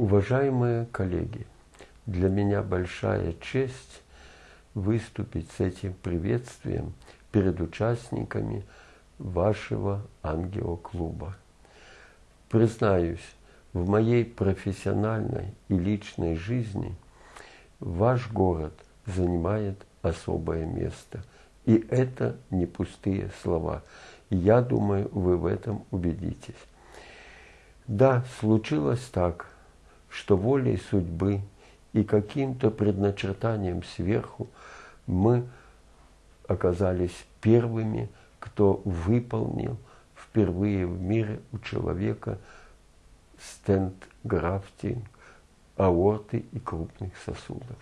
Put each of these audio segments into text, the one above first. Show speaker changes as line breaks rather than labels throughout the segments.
Уважаемые коллеги, для меня большая честь выступить с этим приветствием перед участниками вашего ангиоклуба. Признаюсь, в моей профессиональной и личной жизни ваш город занимает особое место. И это не пустые слова. Я думаю, вы в этом убедитесь. Да, случилось так, что волей судьбы и каким-то предначертанием сверху мы оказались первыми, кто выполнил впервые в мире у человека стенд-графтинг аорты и крупных сосудов.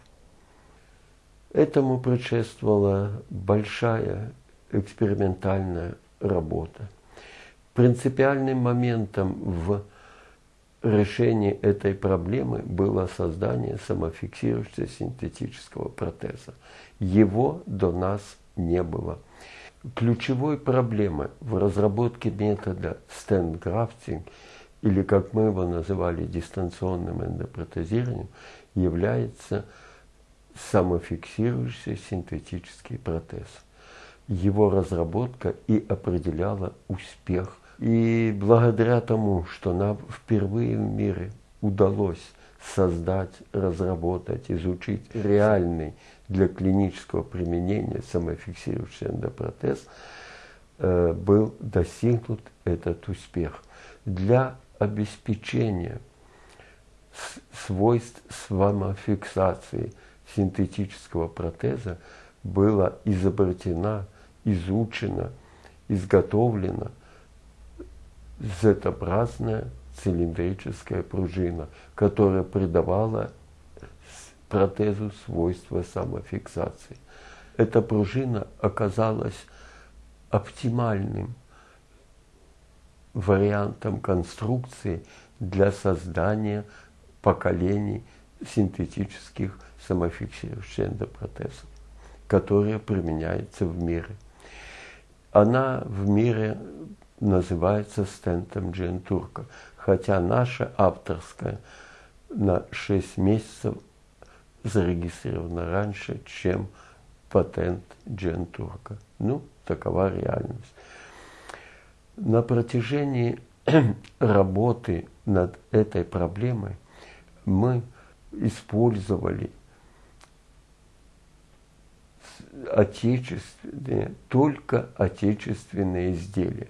Этому предшествовала большая экспериментальная работа. Принципиальным моментом в решении этой проблемы было создание самофиксирующегося синтетического протеза. Его до нас не было. Ключевой проблемой в разработке метода стенд-графтинг, или как мы его называли дистанционным эндопротезированием, является самофиксирующийся синтетический протез. Его разработка и определяла успех. И благодаря тому, что нам впервые в мире удалось создать, разработать, изучить реальный для клинического применения самофиксирующий эндопротез, э, был достигнут этот успех. Для обеспечения свойств самофиксации синтетического протеза была изобретена, изучена, изготовлена Z-образная цилиндрическая пружина, которая придавала протезу свойства самофиксации. Эта пружина оказалась оптимальным вариантом конструкции для создания поколений синтетических самофиксирующих эндопротезов, которые применяются в мире. Она в мире называется стентом Джентурка, хотя наша авторская на 6 месяцев зарегистрирована раньше, чем патент Джентурка. Ну, такова реальность. На протяжении работы над этой проблемой мы использовали отечественные, только отечественные изделия.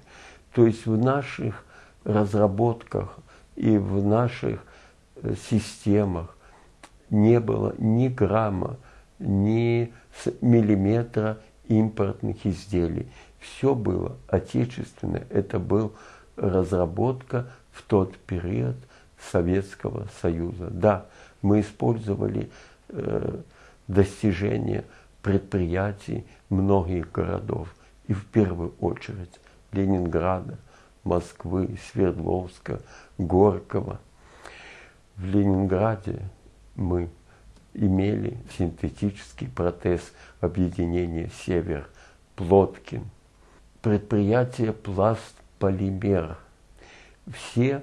То есть в наших разработках и в наших э, системах не было ни грамма, ни миллиметра импортных изделий. Все было отечественное. Это была разработка в тот период Советского Союза. Да, мы использовали э, достижения предприятий многих городов. И в первую очередь Ленинграда, Москвы, Свердловска, Горького. В Ленинграде мы имели синтетический протез объединения «Север» Плоткин, предприятие «Пласт Полимер». Все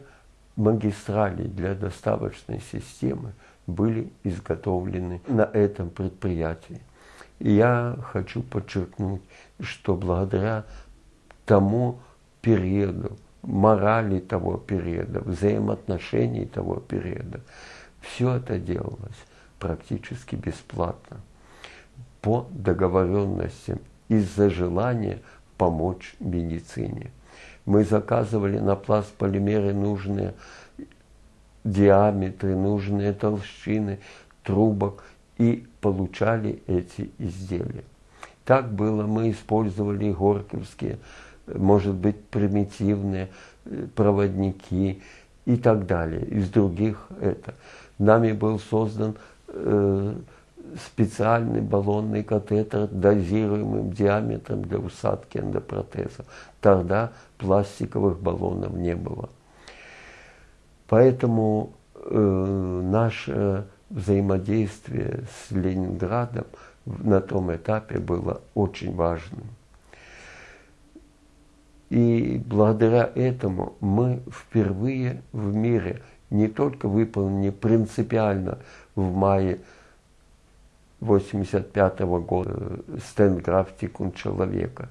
магистрали для доставочной системы были изготовлены на этом предприятии. И я хочу подчеркнуть, что благодаря тому периоду, морали того периода, взаимоотношений того периода. Все это делалось практически бесплатно, по договоренностям, из-за желания помочь медицине. Мы заказывали на пласт полимеры нужные диаметры, нужные толщины трубок и получали эти изделия. Так было, мы использовали горьковские может быть, примитивные э, проводники и так далее. Из других это. Нами был создан э, специальный баллонный катетер дозируемым диаметром для усадки эндопротеза. Тогда пластиковых баллонов не было. Поэтому э, наше взаимодействие с Ленинградом на том этапе было очень важным. И благодаря этому мы впервые в мире не только выполнены принципиально в мае 1985 года стенграфтикум человека.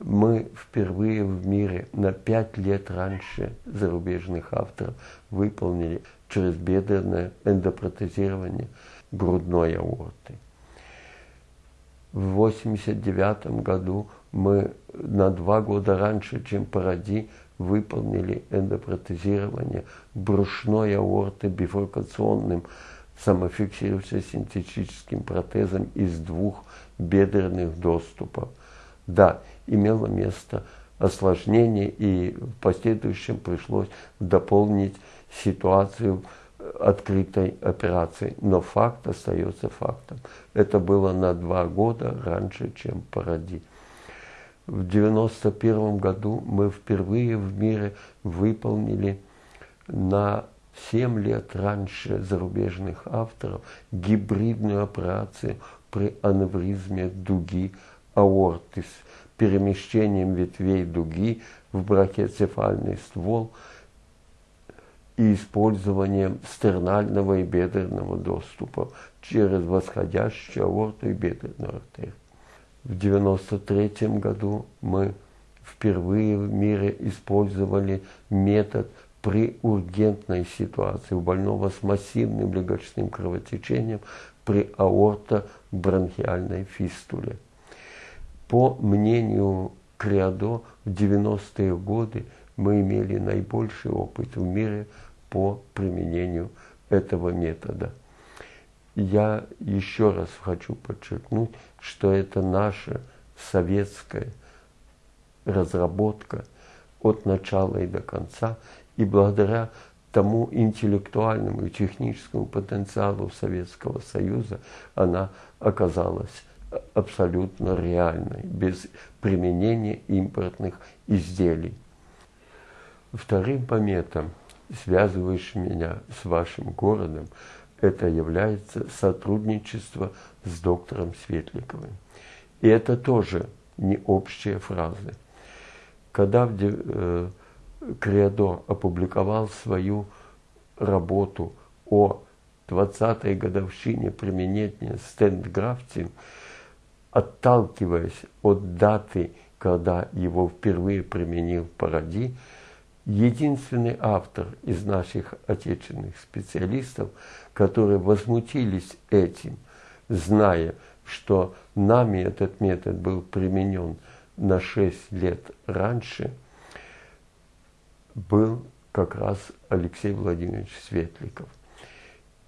Мы впервые в мире на пять лет раньше зарубежных авторов выполнили чрезбедренное эндопротезирование грудной аорты. В 1989 году мы на два года раньше, чем Паради, выполнили эндопротезирование брюшной аорты бифуркационным самофиксирующимся синтетическим протезом из двух бедренных доступов. Да, имело место осложнение, и в последующем пришлось дополнить ситуацию открытой операции. Но факт остается фактом. Это было на два года раньше, чем Паради. В 1991 году мы впервые в мире выполнили на 7 лет раньше зарубежных авторов гибридную операцию при аневризме дуги аорты с перемещением ветвей дуги в брахиоцефальный ствол и использованием стернального и бедренного доступа через восходящую аорту и бедренную артерию. В 1993 году мы впервые в мире использовали метод при ургентной ситуации у больного с массивным легочным кровотечением при аортобронхиальной фистуле. По мнению Криадо, в 90-е годы мы имели наибольший опыт в мире по применению этого метода я еще раз хочу подчеркнуть, что это наша советская разработка от начала и до конца, и благодаря тому интеллектуальному и техническому потенциалу Советского Союза она оказалась абсолютно реальной, без применения импортных изделий. Вторым пометом, связывающим меня с вашим городом, это является сотрудничество с доктором Светликовым. И это тоже не общие фразы. Когда э, Криадо опубликовал свою работу о 20-й годовщине применения стендграфтинг, отталкиваясь от даты, когда его впервые применил Паради, единственный автор из наших отечественных специалистов, которые возмутились этим, зная, что нами этот метод был применен на 6 лет раньше, был как раз Алексей Владимирович Светликов.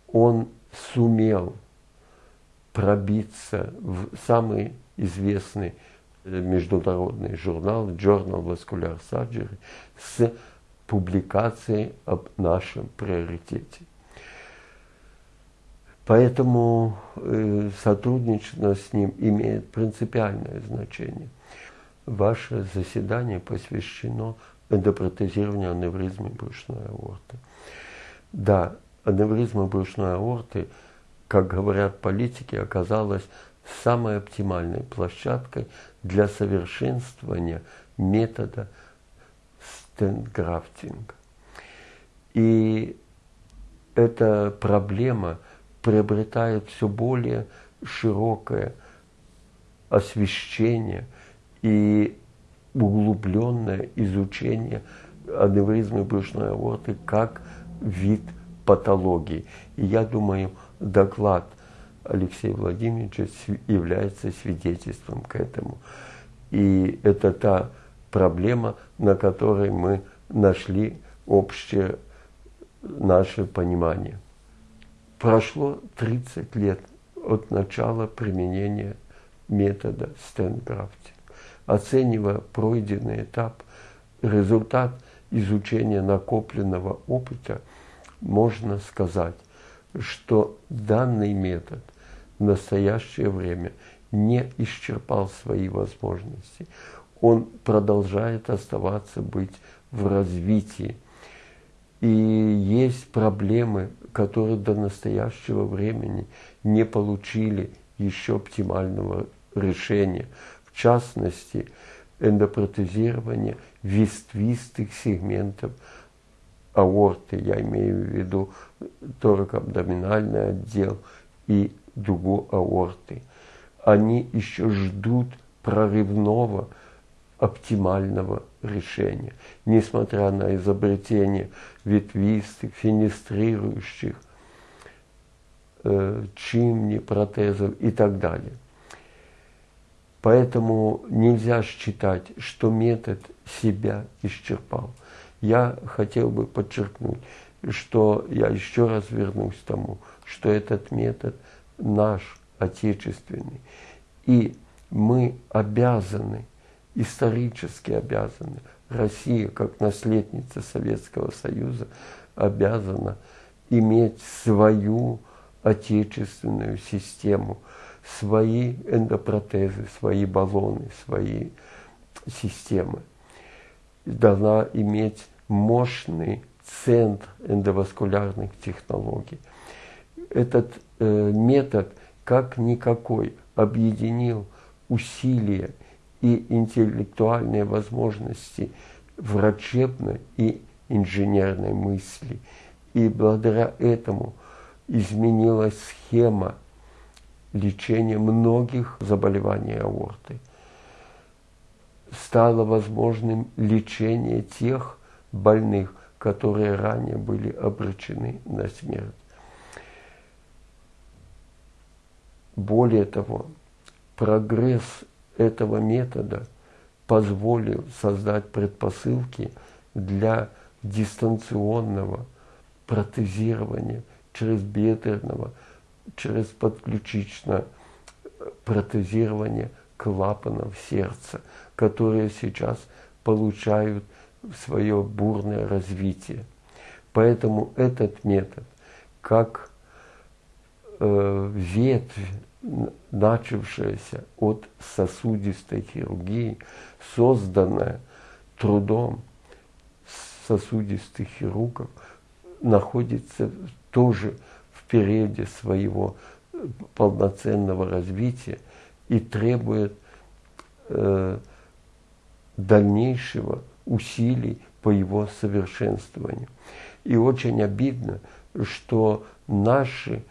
Он сумел пробиться в самый известный международный журнал Journal Vascular Surgery с публикацией об нашем приоритете. Поэтому э, сотрудничество с ним имеет принципиальное значение. Ваше заседание посвящено эндопротезированию аневризмы брюшной аорты. Да, аневризма брюшной аорты, как говорят политики, оказалась самой оптимальной площадкой для совершенствования метода стенграфтинга. И эта проблема приобретает все более широкое освещение и углубленное изучение аневризмы брюшной аорты как вид патологии. И я думаю, доклад – Алексея Владимировича является свидетельством к этому. И это та проблема, на которой мы нашли общее наше понимание. Прошло 30 лет от начала применения метода стенграфтинг. Оценивая пройденный этап, результат изучения накопленного опыта, можно сказать, что данный метод в настоящее время не исчерпал свои возможности. Он продолжает оставаться быть в развитии. И есть проблемы, которые до настоящего времени не получили еще оптимального решения. В частности, эндопротезирование ветвистых сегментов аорты, я имею в виду торакоабдоминальный отдел и дугу аорты. Они еще ждут прорывного оптимального решения, несмотря на изобретение ветвистых, фенестрирующих, э, чимни, протезов и так далее. Поэтому нельзя считать, что метод себя исчерпал. Я хотел бы подчеркнуть, что я еще раз вернусь к тому, что этот метод наш, отечественный. И мы обязаны, исторически обязаны, Россия, как наследница Советского Союза, обязана иметь свою отечественную систему – свои эндопротезы, свои баллоны, свои системы. Должна иметь мощный центр эндоваскулярных технологий. Этот э, метод, как никакой, объединил усилия и интеллектуальные возможности врачебной и инженерной мысли. И благодаря этому изменилась схема лечение многих заболеваний аорты. Стало возможным лечение тех больных, которые ранее были обречены на смерть. Более того, прогресс этого метода позволил создать предпосылки для дистанционного протезирования через бедренного через подключичное протезирование клапанов сердца, которые сейчас получают свое бурное развитие. Поэтому этот метод, как э, ветвь, начавшаяся от сосудистой хирургии, созданная трудом сосудистых хирургов, находится тоже периоде своего э, полноценного развития и требует э, дальнейшего усилий по его совершенствованию. И очень обидно, что наши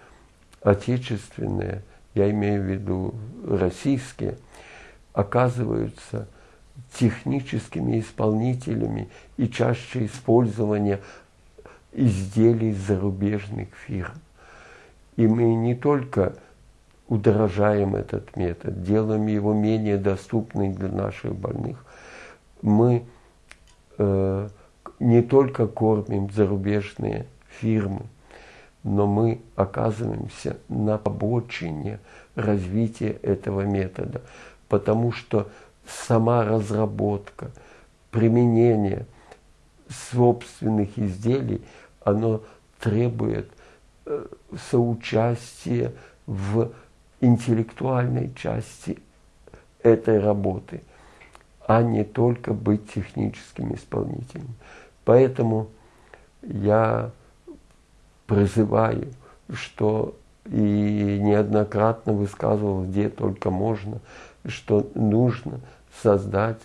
отечественные, я имею в виду российские, оказываются техническими исполнителями и чаще использования изделий зарубежных фирм. И мы не только удорожаем этот метод, делаем его менее доступным для наших больных. Мы э, не только кормим зарубежные фирмы, но мы оказываемся на обочине развития этого метода, потому что сама разработка, применение собственных изделий, оно требует – Э, соучастие в интеллектуальной части этой работы, а не только быть техническим исполнителем. Поэтому я призываю, что и неоднократно высказывал, где только можно, что нужно создать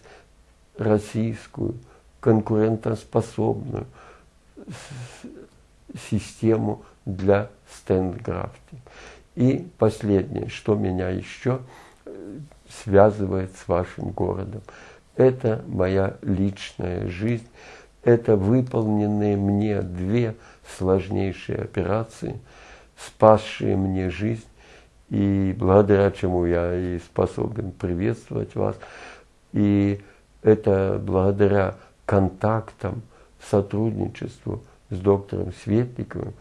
российскую конкурентоспособную систему для стендграфтинг. И последнее, что меня еще э, связывает с вашим городом, это моя личная жизнь, это выполненные мне две сложнейшие операции, спасшие мне жизнь, и благодаря чему я и способен приветствовать вас. И это благодаря контактам, сотрудничеству с доктором Светниковым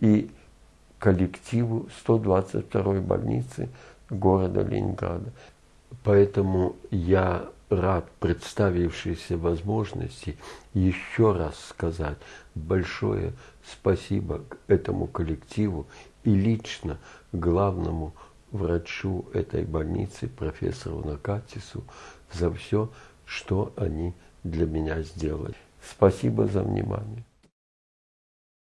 и коллективу 122-й больницы города Ленинграда. Поэтому я рад представившейся возможности еще раз сказать большое спасибо этому коллективу и лично главному врачу этой больницы, профессору Накатису, за все, что они для меня сделали. Спасибо за внимание.